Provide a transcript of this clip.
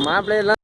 Mable la